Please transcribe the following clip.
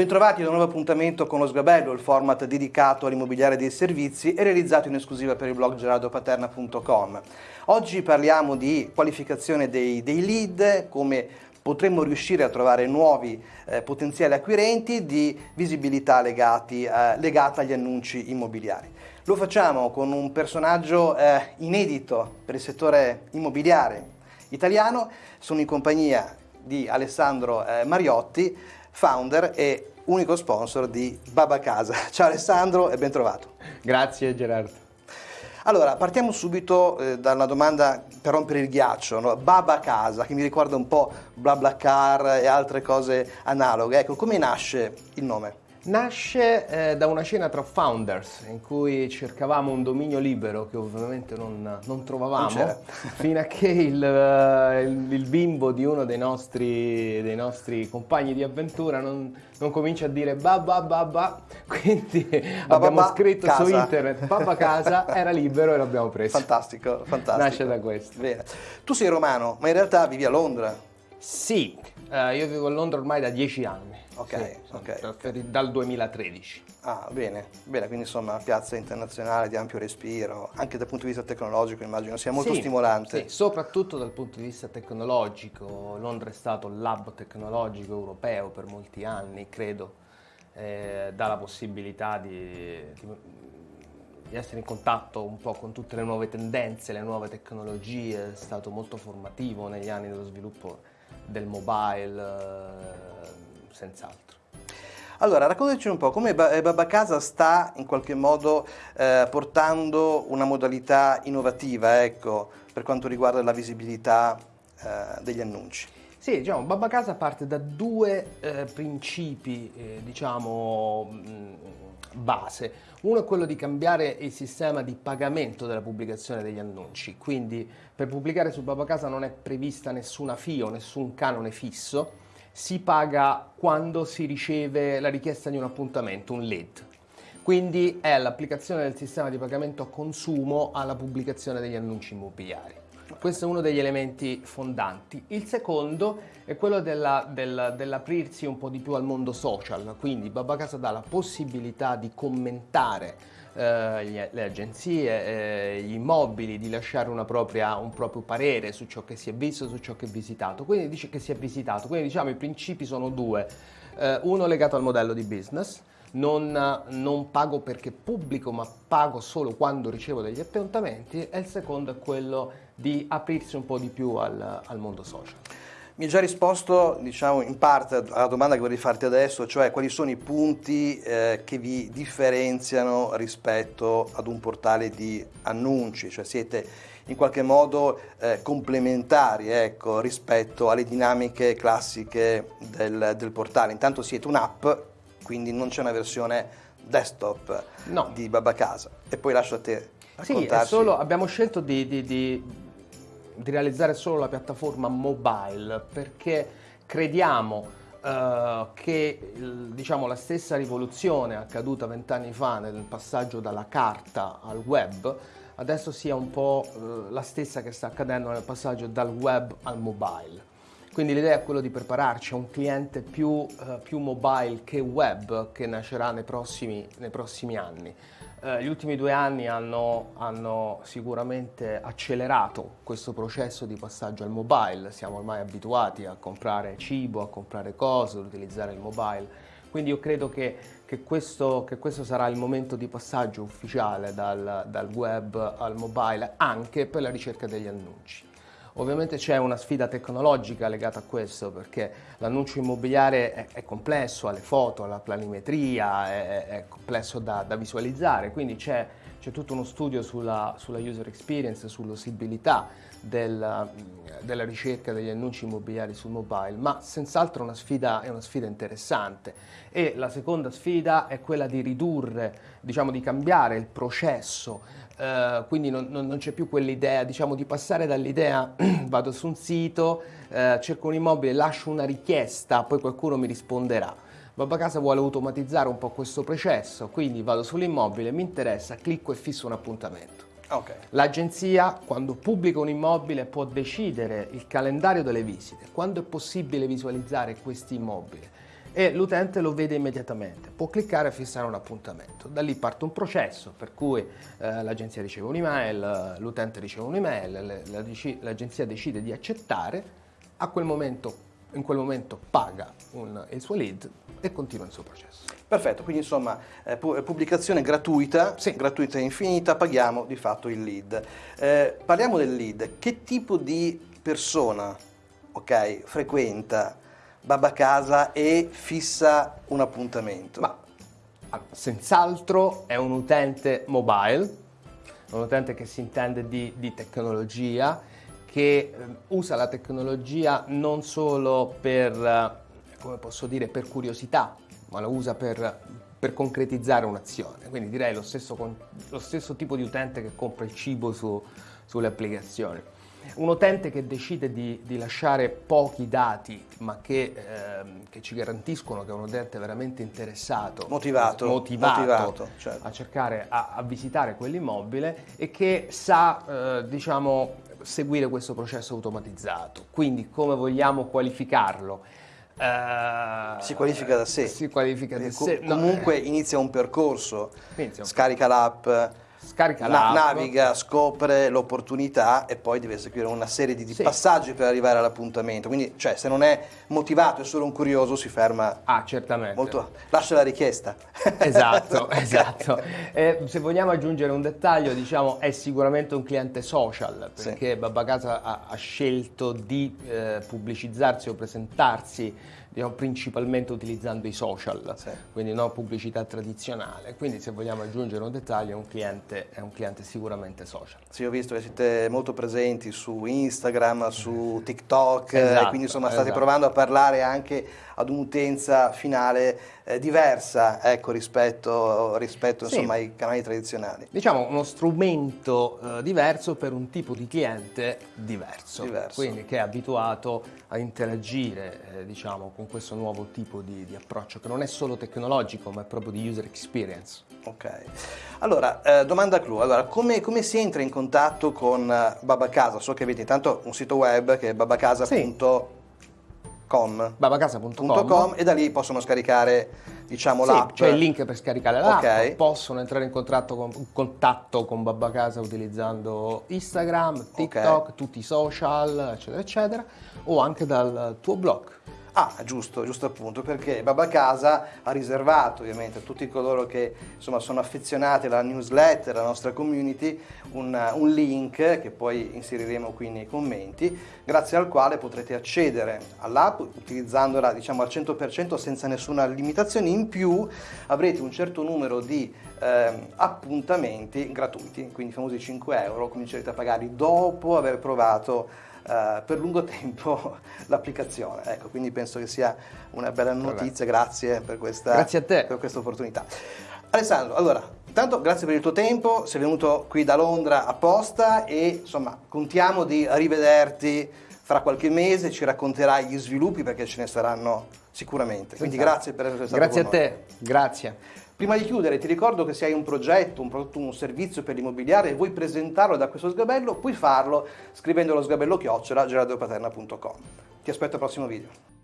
Bentrovati ad un nuovo appuntamento con lo Sgabello, il format dedicato all'immobiliare dei servizi e realizzato in esclusiva per il blog gerardopaterna.com. Oggi parliamo di qualificazione dei, dei lead, come potremmo riuscire a trovare nuovi eh, potenziali acquirenti di visibilità legati, eh, legata agli annunci immobiliari. Lo facciamo con un personaggio eh, inedito per il settore immobiliare italiano, sono in compagnia di Alessandro eh, Mariotti, founder e unico sponsor di Baba Casa. Ciao Alessandro e ben trovato. Grazie Gerardo. Allora, partiamo subito eh, da una domanda per rompere il ghiaccio, no? Baba Casa, che mi ricorda un po' BlaBlaCar e altre cose analoghe. Ecco, come nasce il nome? Nasce eh, da una cena tra founders in cui cercavamo un dominio libero che ovviamente non, non trovavamo non fino a che il, uh, il, il, bimbo di uno dei nostri, dei nostri compagni di avventura non, non, comincia a dire ba ba ba ba quindi ba, abbiamo ba, scritto casa. su internet Babba Casa era libero e l'abbiamo preso. Fantastico, fantastico. Nasce da questo. Bene. tu sei romano ma in realtà vivi a Londra? Sì, uh, io vivo a Londra ormai da dieci anni Ok, sì, ok. Dal 2013. Ah, bene, bene, quindi insomma una piazza internazionale di ampio respiro, anche dal punto di vista tecnologico immagino sia molto sì, stimolante. Sì, soprattutto dal punto di vista tecnologico. Londra è stato l'hub tecnologico europeo per molti anni, credo, eh, dà la possibilità di, di, di essere in contatto un po' con tutte le nuove tendenze, le nuove tecnologie, è stato molto formativo negli anni dello sviluppo del mobile. Eh, senz'altro. Allora, raccontaci un po' come eh, Baba Casa sta in qualche modo eh, portando una modalità innovativa ecco, per quanto riguarda la visibilità eh, degli annunci. Sì, diciamo, Baba Casa parte da due eh, principi, eh, diciamo, mh, mm, base. Uno è quello di cambiare il sistema di pagamento della pubblicazione degli annunci, quindi per pubblicare su Baba Casa non è prevista nessuna FIO, nessun canone fisso, si paga quando si riceve la richiesta di un appuntamento, un lead. Quindi è l'applicazione del sistema di pagamento a consumo alla pubblicazione degli annunci immobiliari. Questo è uno degli elementi fondanti. Il secondo è quello della, del, dell'aprirsi un po' di più al mondo social, quindi Babba Casa dà la possibilità di commentare eh, le agenzie, eh, gli immobili, di lasciare propria, un proprio parere su ciò che si è visto, su ciò che è visitato. Quindi dice che si è visitato. Quindi diciamo i principi sono due. Eh, uno legato al modello di business, non, non, pago perché pubblico ma pago solo quando ricevo degli appuntamenti e il secondo è quello di aprirsi un po' di più al, al mondo social. Mi hai già risposto, diciamo, in parte alla domanda che vorrei farti adesso, cioè quali sono i punti eh, che vi differenziano rispetto ad un portale di annunci, cioè siete in qualche modo eh, complementari ecco, rispetto alle dinamiche classiche del, del portale. Intanto siete un'app, quindi non c'è una versione desktop no. di Babacasa. E poi lascio a te raccontarci. Sì, solo, abbiamo scelto di, di, di di realizzare solo la piattaforma mobile perché crediamo uh, che diciamo, la stessa rivoluzione accaduta vent'anni fa nel passaggio dalla carta al web adesso sia un po' uh, la stessa che sta accadendo nel passaggio dal web al mobile. Quindi l'idea è quella di prepararci a un cliente più, uh, più mobile che web che nascerà nei prossimi, nei prossimi anni. Eh, gli ultimi due anni hanno, hanno, sicuramente accelerato questo processo di passaggio al mobile, siamo ormai abituati a comprare cibo, a comprare cose, ad utilizzare il mobile, quindi io credo che, che, questo, che questo, sarà il momento di passaggio ufficiale dal, dal web al mobile anche per la ricerca degli annunci. Ovviamente c'è una sfida tecnologica legata a questo perché l'annuncio immobiliare è, è, complesso, ha le foto, la planimetria, è, è complesso da, da, visualizzare, quindi c'è, tutto uno studio sulla, sulla user experience, sull'usibilità del, della ricerca degli annunci immobiliari sul mobile, ma senz'altro è una sfida interessante. E la seconda sfida è quella di ridurre, diciamo di cambiare il processo Uh, quindi non, non, non c'è più quell'idea, diciamo, di passare dall'idea vado su un sito, uh, cerco un immobile, lascio una richiesta, poi qualcuno mi risponderà. Babba Casa vuole automatizzare un po' questo processo, quindi vado sull'immobile, mi interessa, clicco e fisso un appuntamento. Okay. L'agenzia, quando pubblica un immobile, può decidere il calendario delle visite, quando è possibile visualizzare questi immobili e l'utente lo vede immediatamente. Può cliccare e fissare un appuntamento. Da lì parte un processo per cui eh, l'agenzia riceve un'email, l'utente riceve un'email, l'agenzia decide di accettare, a quel momento in quel momento paga un, il suo lead e continua il suo processo. Perfetto, quindi insomma eh, pubblicazione gratuita, sì. gratuita e infinita, paghiamo di fatto il lead. Eh, parliamo del lead, che tipo di persona okay, frequenta Babba Casa e fissa un appuntamento? Ma, senz'altro è un utente mobile, un utente che si intende di, di tecnologia, che eh, usa la tecnologia non solo per, eh, come posso dire, per curiosità, ma la usa per, per concretizzare un'azione. Quindi direi lo stesso, lo stesso, tipo di utente che compra il cibo su, sulle applicazioni. Un utente che decide di, di lasciare pochi dati ma che, eh, che, ci garantiscono che è un utente veramente interessato, motivato, motivato, motivato certo. a cercare, a, a, visitare quell'immobile e che sa eh, diciamo, seguire questo processo automatizzato. Quindi come vogliamo qualificarlo? Uh, si qualifica da sé. Si qualifica da sé. Comunque no, eh. inizia un percorso, inizia un scarica l'app, Scarica na- naviga, scopre l'opportunità e poi deve seguire una serie di, sì. passaggi per arrivare all'appuntamento. Quindi, cioè, se non è motivato, è solo un curioso, si ferma. Ah, certamente. Molto... Lascia la richiesta. Esatto, esatto. Eh, se vogliamo aggiungere un dettaglio, diciamo, è sicuramente un cliente social, perché sì. Babacasa ha, ha scelto di eh, pubblicizzarsi o presentarsi diciamo, principalmente utilizzando i social, sì. quindi non pubblicità tradizionale. Quindi se vogliamo aggiungere un dettaglio, un cliente, è un cliente sicuramente social. Sì, ho visto che siete molto presenti su Instagram, su TikTok, esatto, quindi insomma state esatto. provando a parlare anche ad un'utenza finale eh, diversa ecco, rispetto, rispetto sì. insomma, ai canali tradizionali. Diciamo uno strumento eh, diverso per un tipo di cliente diverso, diverso, quindi che è abituato a interagire eh, diciamo, con questo nuovo tipo di, di, approccio che non è solo tecnologico ma è proprio di user experience. Ok, allora eh, domanda clou, allora, come, come, si entra in contatto con eh, Babacasa? So che avete intanto un sito web che è babacasa.com sì babacasa.com e da lì possono scaricare diciamo sì, l'app. C'è il link per scaricare l'app, okay. possono entrare in contatto con, contatto con Babacasa utilizzando Instagram, TikTok, okay. tutti i social, eccetera, eccetera, o anche dal tuo blog. Ah, giusto, giusto appunto, perché Baba Casa ha riservato ovviamente a tutti coloro che insomma, sono affezionati alla newsletter, alla nostra community, un, un, link che poi inseriremo qui nei commenti, grazie al quale potrete accedere all'app utilizzandola diciamo al 100% senza nessuna limitazione, in più avrete un certo numero di eh, appuntamenti gratuiti, quindi i famosi 5 euro, comincerete a pagarli dopo aver provato Uh, per lungo tempo l'applicazione. Ecco, quindi penso che sia una bella notizia, grazie per questa, grazie per questa opportunità. Alessandro, allora, intanto grazie per il tuo tempo, sei venuto qui da Londra apposta e insomma contiamo di rivederti fra qualche mese, ci racconterai gli sviluppi perché ce ne saranno sicuramente. Quindi grazie per essere stato Grazie a te, grazie. Prima di chiudere ti ricordo che se hai un progetto, un prodotto, un servizio per l'immobiliare e vuoi presentarlo da questo sgabello, puoi farlo scrivendo lo sgabello chiocciola gerardopaterna.com. Ti aspetto al prossimo video.